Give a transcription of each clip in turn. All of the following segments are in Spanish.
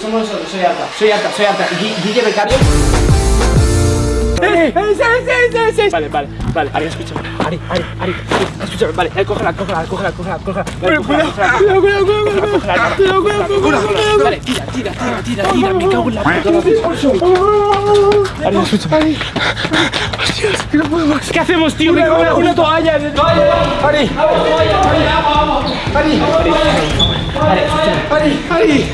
Somos nosotros, soy Arta, soy Arta, soy Arta. Gui- Guille Becario. ¡Eh! ¡Eh! ¡Sí, sí, sí, sí! Vale, vale, vale. Ari, escúchame. Ari, Ari, Ari. Escúchame, vale. Eh, cógela, cógela, cógela, cógela, cógela. Vale, cógela, cógela, cógela, cógela, cuidado, cuidado, cuidado, cuidado. Vale, tira, tira, tira, tira, tira. Me cago en la puta. Ari, escúchame. Hostias, que no puedo más. ¿Qué hacemos, tío? En la una toalla. toalla. Ari. Ari. Ari, escúchame. Ari, Ari.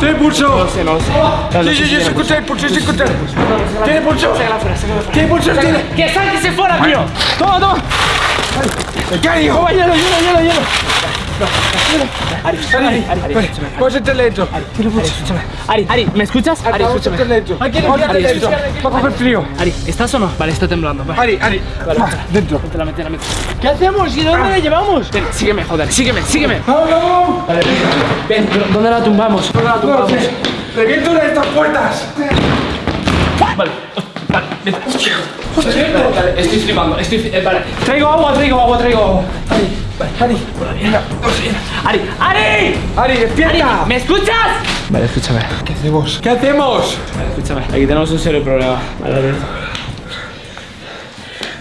¿Tiene pulso? No sé, no sé. Sí, sí, sí, se escucha el pulso, se escucha. pulso. ¿Tiene pulso? ¿Tiene pulso? ¿Tiene? ¡Que salga, que se fuera, tío! ¡Toma, toma! ¡Becario! ¡Toma, hielo, hielo, hielo, hielo! Ari, Ari, Ari, Ari, dentro. Ari. Ari, ¿me escuchas? Ari, escúchame. Ari, escúchame. Va a coger frío. Ari, ¿estás o no? Vale, está temblando. Ari, Ari. vale, Va, Dentro. métela, métela. ¿Qué hacemos? ¿Y dónde la llevamos? Ven, sígueme, joder, sígueme, sígueme. ¡Vamos! Vale, ven, ¿dónde la tumbamos? ¿Dónde la tumbamos? Reviento una de estas puertas. Vale, vale, ven. Estoy flipando, estoy eh, Vale, traigo agua, traigo agua, traigo agua. Vale, Ari, venga, Ari, Ari, Ari, despierta. ¿me escuchas? Vale, escúchame. ¿Qué hacemos? ¿Qué hacemos? Vale, escúchame. Aquí tenemos un serio problema. Vale, a ver.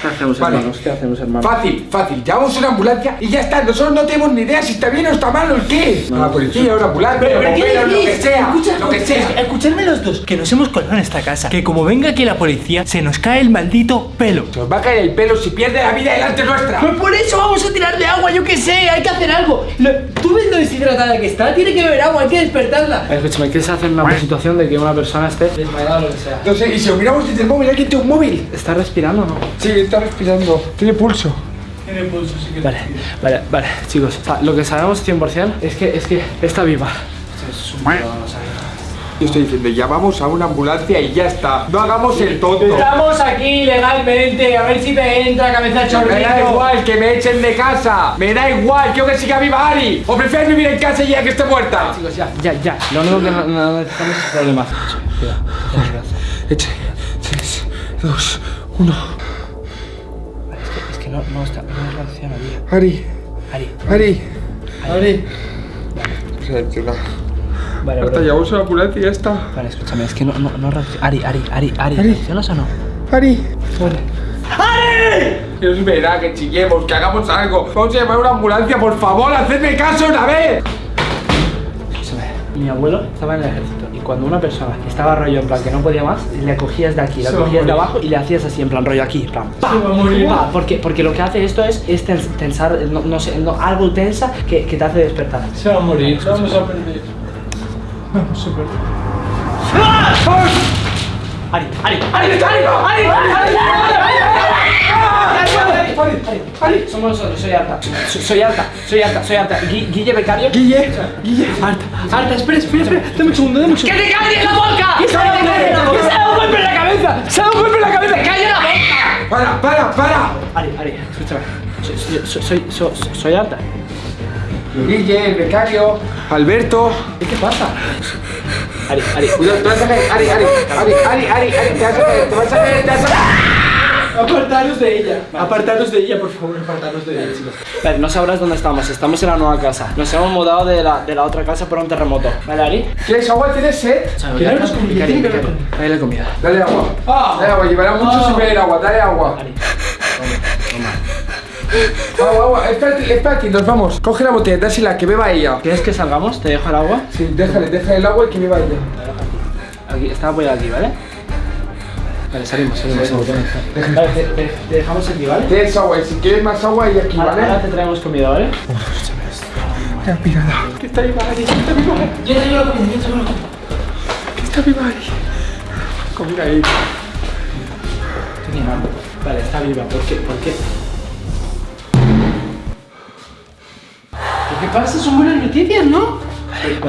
¿Qué hacemos, Vale. hermanos? ¿Qué hacemos, hermanos? Fácil, fácil. Llamamos una ambulancia y ya está. Nosotros no tenemos ni idea si está bien o está mal o el qué. A la policía, una ambulancia, bomberos, lo que sea. Lo que sea. Escuchadme los dos, que nos hemos colado en esta casa. Que como venga aquí la policía, se nos cae el maldito pelo. Se os va a caer el pelo si pierde la vida delante nuestra. Pues por eso vamos a tirarle agua, yo qué sé, hay que hacer algo. Lo- ¿Tú ves lo deshidratada que está? Tiene que beber agua, hay que despertarla. A ver, escúchame, ¿qué se hace en una situación de que una persona esté desmayada o lo que sea? No sé, y si lo miramos desde el móvil, ¿alguien tiene un móvil? ¿Está respirando o no? Sí, está respirando. Tiene pulso. Vale, vale, vale, chicos. o sea, lo que sabemos 100% es que, es que está viva. Es un no. Yo estoy diciendo, llamamos a una ambulancia y ya está. No hagamos el tonto. Estamos aquí legalmente, a ver si te entra cabeza Me da chorrito. igual que me echen de casa. Me da igual, quiero que siga viva Ari. O prefieres vivir en casa y ya que esté muerta. Chicos, ya, ya, ya. Lo único que no, no necesitamos es problemas. Eche. 3, 2, 1. Vale, es que, es no, no está, no reacciona bien. Ari, Ari, Ari. Ari. Reacciona. Vale, Hasta bro. llamamos a la ambulancia y ya está. Vale, escúchame, es que no, no, no reacciona. Ari, Ari, Ari, Ari, Ari. ¿reaccionas o no? Ari. Que os verá, que chillemos, que hagamos algo. Vamos a llamar a una ambulancia, por favor, hacedme caso una vez. Escúchame, mi abuelo estaba en el ejército cuando una persona estaba rollo en plan que no podía más, le cogías de aquí, la cogías de abajo y le hacías así en plan rollo aquí, en plan ¡pa! ¡pa! Porque, porque lo que hace esto es, es tens- tensar, no, no sé, no, algo tensa que, que te hace despertar. Se va a morir, vamos a perder. Vamos a perder. Ari, Ari, Ari, Ari, Ari, Ari, Ari, Ari, somos nosotros, soy Arta, soy, soy Arta, soy Arta, soy Arta, Gui- Guille Becario. Guille, Guille. Arta, Arta, espera, espera, espera, dame un segundo, dame un segundo. te calles la boca! ¡Que se ¡Que ha dado un golpe en la cabeza! ¡Se ha dado un golpe en la cabeza! ¡Calla la boca! Para, para, para. Ari, Ari, escúchame, soy, soy, soy, soy, soy Arta. Guille, el becario, Alberto. ¿Qué pasa? Ari, Ari, Cuidado, te vas a caer. Ari, Ari, Ari, Ari, Ari, Ari, te vas a caer, te vas a caer, te vas a caer. Apartaros de ella, apartaros de ella, por favor, apartaros de ella, chicos. Vale, no sabrás dónde estamos, estamos en la nueva casa. Nos hemos mudado de la, de la otra casa por un terremoto. ¿Vale, Ari? ¿Quieres agua? ¿Tienes sed? Que haber Dale comida. Dale agua. Ah. Dale agua, llevará mucho sin beber agua, dale agua. Ari, Agua, agua, espérate, espérate, nos vamos. Coge la botella, dásela, que beba ella. ¿quieres que salgamos? ¿Te dejo el agua? Sí, déjale, déjale el agua y que beba ella. Aquí, está apoyado aquí, ¿vale? Vale, salimos, salimos. salimos. Vale, te, te- te dejamos aquí, ¿vale? Tienes agua y si quieres más agua y aquí, Ahora, ahora ¿vale? te traemos comida, ¿vale? Está pirada. Que está viva Ari, que está viva Ari. Yo te llevo la comida, yo te llevo la comida. Que está viva Ari. Comida ahí. Tenía hambre. Vale, está viva. ¿Por qué? ¿Por qué? ¿Qué pasa? Son buenas noticias, ¿no? Vale,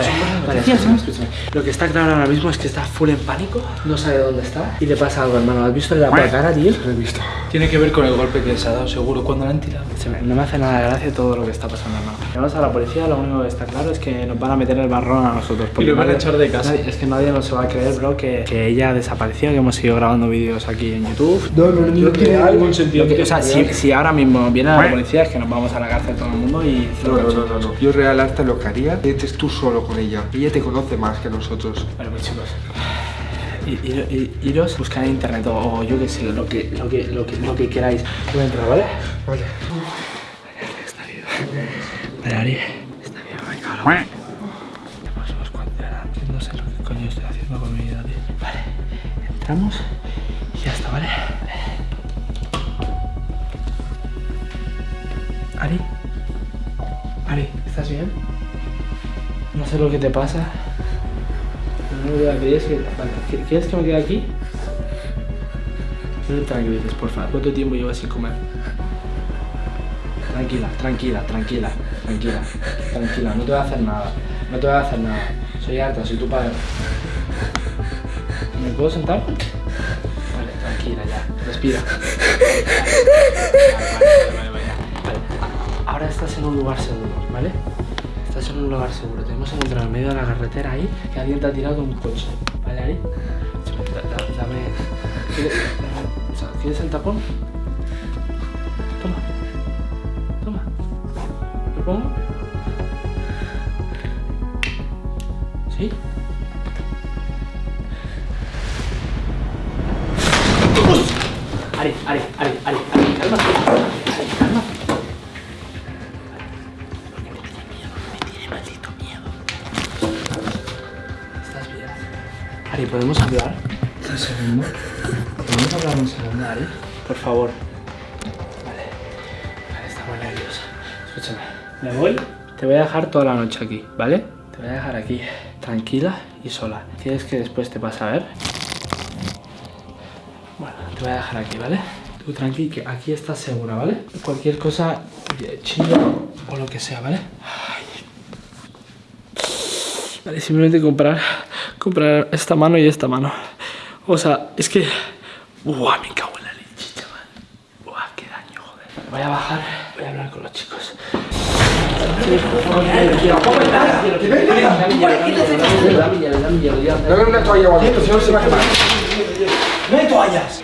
vale, escúchame, escúchame. Lo que está claro ahora mismo es que está full en pánico, no sabe dónde está y le pasa algo, hermano. ¿Has visto la cara, tío? Lo he visto. Tiene que ver con el golpe que se ha dado, seguro, cuando la han tirado. Se me- no me hace nada de gracia todo lo que está pasando, hermano. Llamamos a la policía, lo único que está claro es que nos van a meter el barrón a nosotros. porque lo van a echar de casa. nadie- es que nadie nos va a creer, bro, que, que ella desapareció, que hemos seguido grabando vídeos aquí en YouTube. No, no, no, tiene ningún sentido. O sea, si, si ahora mismo viene la policía es que nos vamos a la cárcel todo el mundo y... No, no, no, no, no. Yo real hasta lo que haría, metes tus solo con ella. Ella te conoce más que nosotros. Vale, pues chicos. i- ir- ir- Iros, buscar en internet o, o yo que sé, lo que, lo que, lo que, lo que queráis. Voy a entrar, ¿vale? Vale. Está bien. Vale, Ari. Está bien. Pues, no sé lo que coño estoy haciendo con mi vida, tío. Vale, entramos y ya está, ¿vale? Ari. Ari, ¿estás bien? No sé lo que te pasa. No me voy a. Vale, ¿qu- ¿quieres que me quede aquí? No te tranquilices, por favor. ¿Cuánto tiempo llevas sin comer? Tranquila, tranquila, tranquila, tranquila, tranquila, no te voy a hacer nada, no te voy a hacer nada. Soy harta, soy tu padre. ¿Me puedo sentar? Vale, tranquila ya, respira. Vale, vale, vale, vale. Vale, Ahora estás en un lugar seguro, ¿vale? Estás en un lugar seguro. Te hemos encontrado en medio de la carretera ahí que alguien te ha tirado un coche. ¿Vale, Ari? Da- da- Dame. ¿Quieres, o sea, ¿Quieres el tapón? Toma. Toma. ¿Lo pongo? ¿Sí? Ari, Ari, Ari. Ari, Por favor. Vale. Vale, está muy nerviosa. Escúchame. Me voy. Te voy a dejar toda la noche aquí, ¿vale? Te voy a dejar aquí, tranquila y sola. ¿Quieres que después te pase a ver? Bueno, te voy a dejar aquí, ¿vale? Tú tranqui, que aquí estás segura, ¿vale? Cualquier cosa, eh, chillo o lo que sea, ¿vale? Ay. Vale, simplemente comprar, comprar esta mano y esta mano. O sea, es que... Buah, me cago en la leche, chaval. Buah, qué daño, joder. Voy a bajar, voy a hablar con los chicos. Dame una toalla o si no se va a quemar. ¡No hay toallas!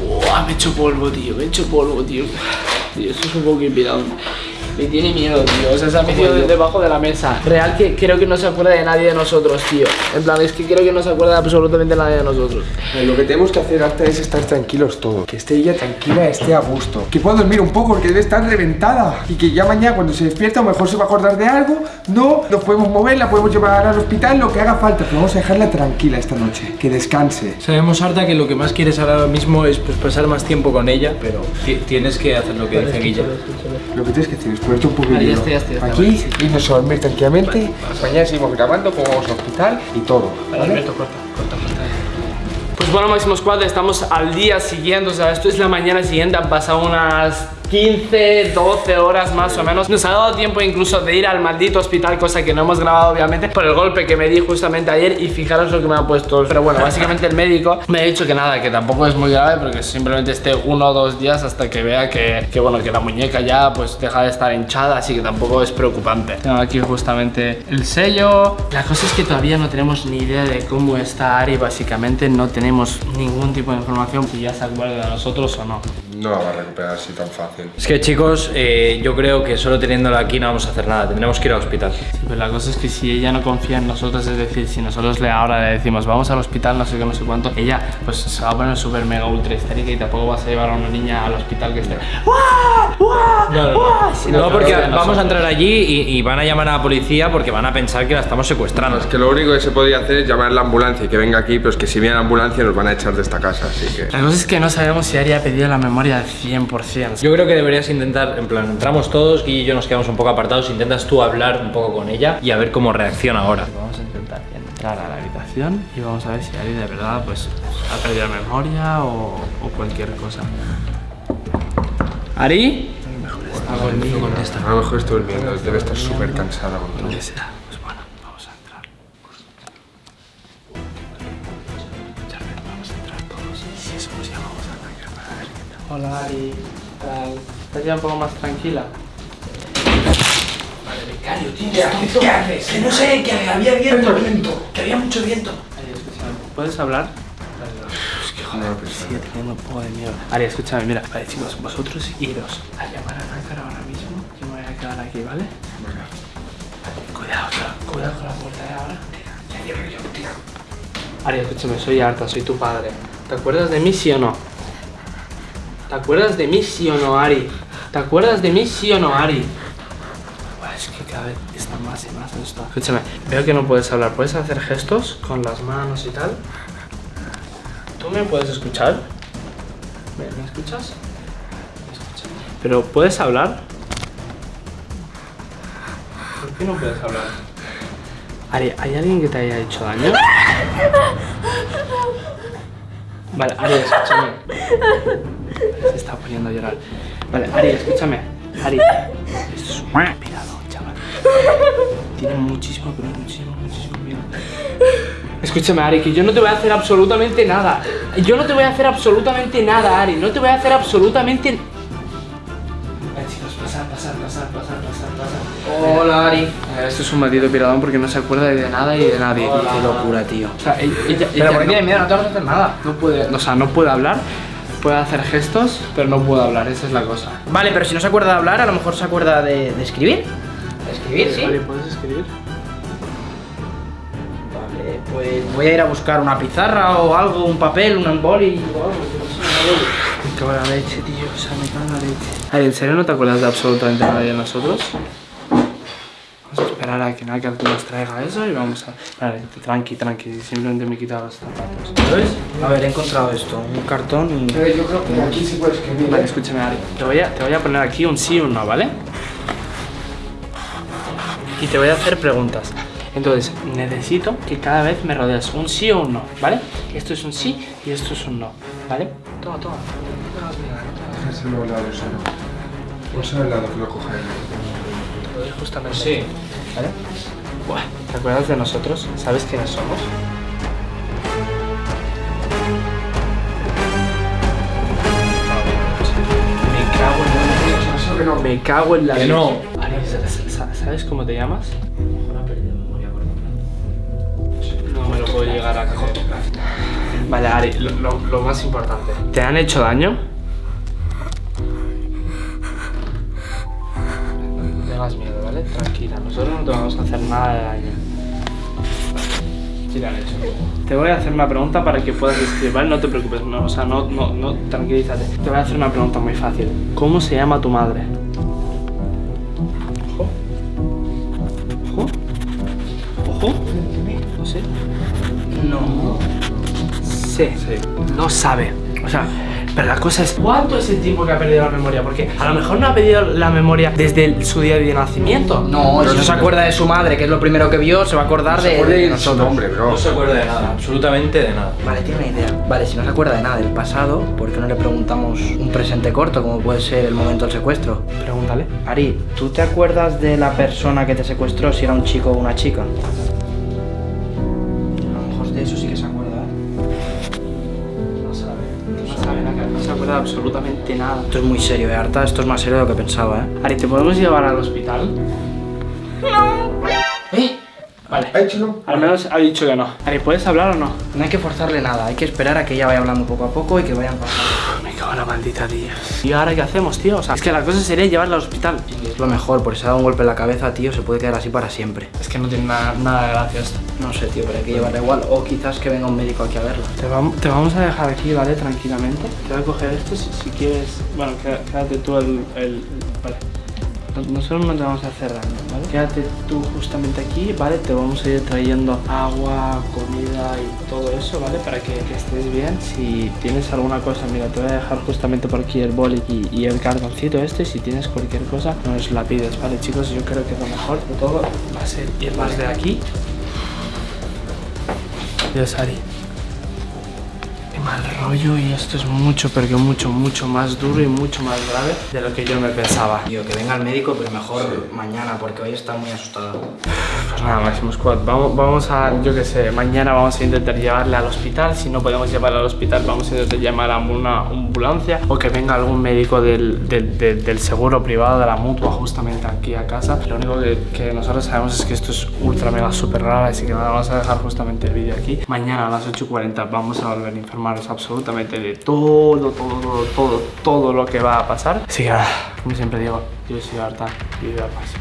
Buah, me he hecho polvo, tío, me he hecho polvo, tío. Tío, esto es un poco inspirado. Me tiene miedo, tío. O sea, se ha metido de- debajo de la mesa. Real que creo que no se acuerda de nadie de nosotros, tío. En plan, es que creo que no se acuerda de absolutamente nadie de nosotros. Eh, Lo que tenemos que hacer hasta es estar tranquilos todos. Que esté ella tranquila, esté a gusto. Que pueda dormir un poco porque debe estar reventada. Y que ya mañana cuando se despierta a lo mejor se va a acordar de algo. No, nos podemos mover, la podemos llevar al hospital, lo que haga falta. Pero vamos a dejarla tranquila esta noche. Que descanse. Sabemos, Arta, que lo que más quieres ahora mismo es pues, pasar más tiempo con ella, pero ti- tienes que hacer lo que dice Guilla. Lo que tienes que hacer es un ya ya ya estoy, Aquí, sí. irnos a dormir tranquilamente. Mañana seguimos grabando, como vamos al hospital y todo. ¿vale? Alberto, corta, corta, corta. Pues bueno, Máximo Squad, estamos al día siguiente, o sea, esto es la mañana siguiente, han pasado unas 15, 12 horas más o menos. Nos ha dado tiempo incluso de ir al maldito hospital, cosa que no hemos grabado obviamente por el golpe que me di justamente ayer y fijaros lo que me ha puesto. Pero bueno, básicamente el médico me ha dicho que nada, que tampoco es muy grave, pero que simplemente esté uno o dos días hasta que vea que, bueno, que la muñeca ya pues deja de estar hinchada, así que tampoco es preocupante. Tengo aquí justamente el sello. La cosa es que todavía no tenemos ni idea de cómo está Ari, básicamente no tenemos ningún tipo de información si ya se acuerda de nosotros o no. No la va a recuperar así tan fácil. Es que chicos, eh, yo creo que solo teniéndola aquí no vamos a hacer nada, tendremos que ir al hospital. Sí, pero la cosa es que si ella no confía en nosotros, es decir, si nosotros le ahora le decimos vamos al hospital, no sé qué, no sé cuánto, ella pues se va a poner súper mega ultra histérica y tampoco vas a llevar a una niña al hospital que esté. No, no, ¡Guau! Si No, porque vamos nosotros- a entrar allí y, y van a llamar a la policía porque van a pensar que la estamos secuestrando. Es que lo único que se podría hacer es llamar a la ambulancia y que venga aquí, pero es que si viene la ambulancia nos van a echar de esta casa, así que... La cosa es que no sabemos si Ari ha pedido la memoria al 100%. Yo creo que deberías intentar, en plan, entramos todos y yo nos quedamos un poco apartados, intentas tú hablar un poco con ella y a ver cómo reacciona ahora. Vamos a intentar entrar a la habitación y vamos a ver si Ari de verdad pues ha perdido la memoria o, o cualquier cosa. ¿Ari? Está. A lo mejor estoy durmiendo, debe estar súper cansada con todo. Hola Ari, ¿qué tal? ¿Estás ya un poco más tranquila? Becario, tío, ¿qué haces? Que no sé, que había viento. Que había mucho viento. Ari, escúchame, ¿puedes hablar? Es que joder, sigue teniendo un poco de miedo. Ari, escúchame, mira. Vale, chicos, vosotros iros a llamar a Nácar ahora mismo. Yo me voy a quedar aquí, ¿vale? Cuidado, cuidado con la puerta de ahora. Ari, escúchame, soy harta, soy tu padre. ¿Te acuerdas de mí, sí o no? ¿Te acuerdas de mí, sí o no, Ari? ¿Te acuerdas de mí, sí o no, Ari? Es que cada vez está más y más esto. Escúchame, veo que no puedes hablar. ¿Puedes hacer gestos con las manos y tal? ¿Tú me puedes escuchar? ¿Me, me escuchas? ¿Me escuchas? ¿Pero puedes hablar? ¿Por qué no puedes hablar? Ari, ¿hay alguien que te haya hecho daño? Vale, Ari, escúchame. Se está poniendo a llorar. Vale, Ari, escúchame. Ari, esto es un pirado, chaval. Tiene muchísimo, pero muchísimo, muchísimo miedo. Escúchame, Ari, que yo no te voy a hacer absolutamente nada. Yo no te voy a hacer absolutamente nada, Ari. No te voy a hacer absolutamente... Chicos, pasar, pasar, pasar, pasar, pasar, pasar. Hola, Ari. Esto es un maldito piradón porque no se acuerda de nada y de nadie. Qué locura, tío. O sea, ella, ella- Pero ella ¿por qué no- tienes miedo? No te vamos a hacer nada. no puede, o sea, no puede hablar, puede hacer gestos, pero no puede hablar, esa es la cosa. Vale, pero si no se acuerda de hablar, a lo mejor se acuerda de, de escribir. ¿De escribir, sí? Vale, ¿puedes escribir? Vale, pues voy a ir a buscar una pizarra o algo, un papel, un boli o algo. yo no sé, una boli. Me cago en la leche, tío, o sea, me cago en la leche. Ay, ¿en serio no te acuerdas de absolutamente nada de nosotros? Vamos a esperar a que Naka nos traiga eso y vamos a... Vale, tranqui, tranqui, simplemente me he quitado los zapatos. ¿Sabes? A ver, he encontrado esto, un cartón y... Pero yo creo que aquí sí puede escribir. Vale, ¿eh? escúchame, Ari. Te voy, a, te voy a poner aquí un sí o un no, ¿vale? Y te voy a hacer preguntas. Entonces, necesito que cada vez me rodees un sí o un no, ¿vale? Esto es un sí y esto es un no, ¿vale? Toma, toma. No no. Déjaselo al lado solo. Ponse al lado que lo coja él. Justamente. Sí. ¿Vale? Buah, ¿te acuerdas de nosotros? ¿Sabes quiénes somos? Me cago en la Eso que no. Me cago en la Que no. ¿sabes cómo te llamas? No me lo puedo llegar a. Vale, Ari, lo, lo- lo más importante. ¿Te han hecho daño? Tengas miedo, ¿vale? Tranquila, nosotros no te vamos a hacer nada de daño. Te han hecho. Te voy a hacer una pregunta para que puedas escribir, ¿vale? No te preocupes, no, o sea, no, no, no, tranquilízate. Te voy a hacer una pregunta muy fácil. ¿Cómo se llama tu madre? Ojo. Ojo. Ojo. No sé. No. Sí. No sabe. O sea, pero la cosa es, ¿cuánto es el tiempo que ha perdido la memoria? Porque a lo mejor no ha perdido la memoria desde el- su día de nacimiento. No, si no se acuerda de su madre, que es lo primero que vio, se va a acordar Se de, puede de nosotros. nombre, bro. No se acuerda de nada, absolutamente de nada. Vale, tiene una idea. Vale, si no se acuerda de nada del pasado, ¿por qué no le preguntamos un presente corto, como puede ser el momento del secuestro? Pregúntale. Ari, ¿tú te acuerdas de la persona que te secuestró, si era un chico o una chica? De absolutamente nada. Esto es muy serio, ¿eh, Arta? Esto es más serio de lo que pensaba, ¿eh? Ari, ¿te podemos llevar al hospital? ¿Eh? Vale. Ha hecho no. Al menos ha dicho que no. Ari, ¿puedes hablar o no? No hay que forzarle nada, hay que esperar a que ella vaya hablando poco a poco y que vayan pasando. Maldita, tío. ¿Y ahora qué hacemos, tío? O sea, es que la cosa sería llevarla al hospital. Y es lo mejor, porque si se da un golpe en la cabeza, tío, se puede quedar así para siempre. Es que no tiene nada, nada de gracia esto. No sé, tío, pero hay que llevarla igual. O quizás que venga un médico aquí a verla. Te, vam- te vamos a dejar aquí, ¿vale? Tranquilamente. Te voy a coger esto si, si quieres. Bueno, qué- quédate tú el. el- vale. No- Nosotros no te vamos a hacer daño, ¿vale? Quédate tú justamente aquí, ¿vale? Te vamos a ir trayendo agua, comida y todo eso, ¿vale? Para que, que estés bien. Si tienes alguna cosa, mira, te voy a dejar justamente por aquí el boli y, y el cartoncito este. Si tienes cualquier cosa, nos la pides, ¿vale, chicos? Yo creo que lo mejor de todo va a ser irnos de aquí. Dios, Ari. Mal rollo y esto es mucho, pero mucho, mucho más duro y mucho más grave de lo que yo me pensaba. Tío, que venga el médico, pero mejor mañana, porque hoy está muy asustada. Pues nada, Máximo Squad, vamos, vamos a, yo qué sé, mañana vamos a intentar llevarle al hospital. Si no podemos llevarla al hospital, vamos a intentar llamar a una ambulancia o que venga algún médico del, del, del- del seguro privado de la mutua justamente aquí a casa. Lo único que, que nosotros sabemos es que esto es ultra mega super raro, así que nada, vamos a dejar justamente el vídeo aquí. Mañana a las 8.40 vamos a volver a informaros absolutamente de todo, todo, todo, todo, todo lo que va a pasar. Así que nada, como siempre digo, yo soy Arta y viva paz.